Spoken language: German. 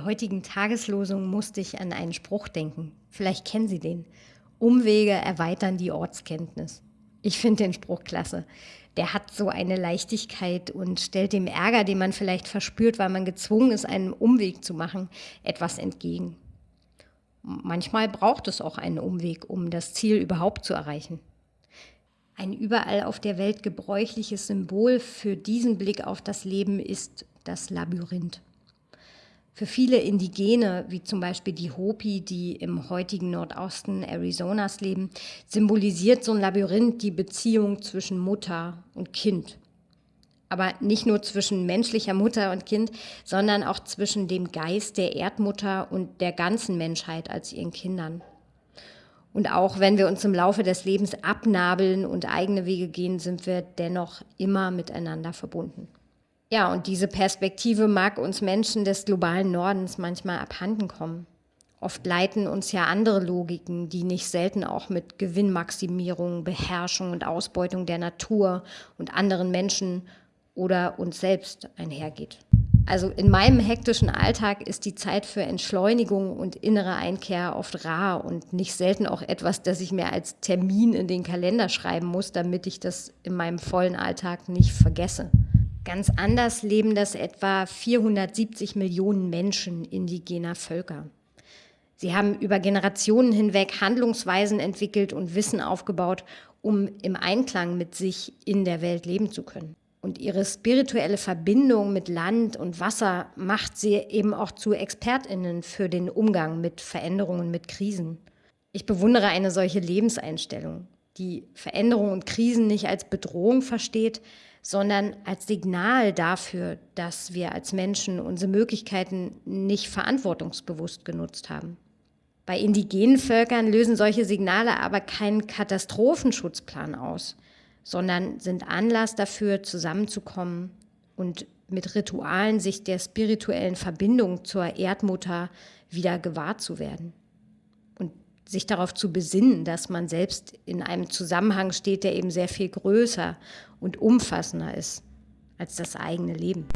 Der heutigen Tageslosung musste ich an einen Spruch denken. Vielleicht kennen Sie den. Umwege erweitern die Ortskenntnis. Ich finde den Spruch klasse. Der hat so eine Leichtigkeit und stellt dem Ärger, den man vielleicht verspürt, weil man gezwungen ist, einen Umweg zu machen, etwas entgegen. Manchmal braucht es auch einen Umweg, um das Ziel überhaupt zu erreichen. Ein überall auf der Welt gebräuchliches Symbol für diesen Blick auf das Leben ist das Labyrinth. Für viele Indigene, wie zum Beispiel die Hopi, die im heutigen Nordosten Arizonas leben, symbolisiert so ein Labyrinth die Beziehung zwischen Mutter und Kind. Aber nicht nur zwischen menschlicher Mutter und Kind, sondern auch zwischen dem Geist der Erdmutter und der ganzen Menschheit als ihren Kindern. Und auch wenn wir uns im Laufe des Lebens abnabeln und eigene Wege gehen, sind wir dennoch immer miteinander verbunden. Ja, und diese Perspektive mag uns Menschen des globalen Nordens manchmal abhanden kommen. Oft leiten uns ja andere Logiken, die nicht selten auch mit Gewinnmaximierung, Beherrschung und Ausbeutung der Natur und anderen Menschen oder uns selbst einhergeht. Also in meinem hektischen Alltag ist die Zeit für Entschleunigung und innere Einkehr oft rar und nicht selten auch etwas, das ich mir als Termin in den Kalender schreiben muss, damit ich das in meinem vollen Alltag nicht vergesse. Ganz anders leben das etwa 470 Millionen Menschen indigener Völker. Sie haben über Generationen hinweg Handlungsweisen entwickelt und Wissen aufgebaut, um im Einklang mit sich in der Welt leben zu können. Und ihre spirituelle Verbindung mit Land und Wasser macht sie eben auch zu Expertinnen für den Umgang mit Veränderungen, mit Krisen. Ich bewundere eine solche Lebenseinstellung, die Veränderungen und Krisen nicht als Bedrohung versteht, sondern als Signal dafür, dass wir als Menschen unsere Möglichkeiten nicht verantwortungsbewusst genutzt haben. Bei indigenen Völkern lösen solche Signale aber keinen Katastrophenschutzplan aus, sondern sind Anlass dafür, zusammenzukommen und mit Ritualen sich der spirituellen Verbindung zur Erdmutter wieder gewahr zu werden sich darauf zu besinnen, dass man selbst in einem Zusammenhang steht, der eben sehr viel größer und umfassender ist als das eigene Leben.